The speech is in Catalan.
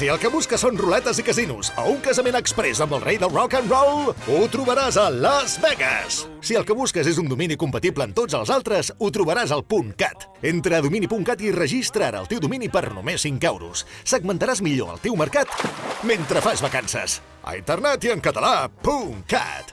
si el que busques són ruletes i casinos o un casament express amb el rei del rock and roll, ho trobaràs a Las Vegas. Si el que busques és un domini compatible amb tots els altres, ho trobaràs al .cat. Entra a domini.cat i registra ara el teu domini per només 5 euros. Segmentaràs millor el teu mercat mentre fas vacances. A internet i en català, .cat.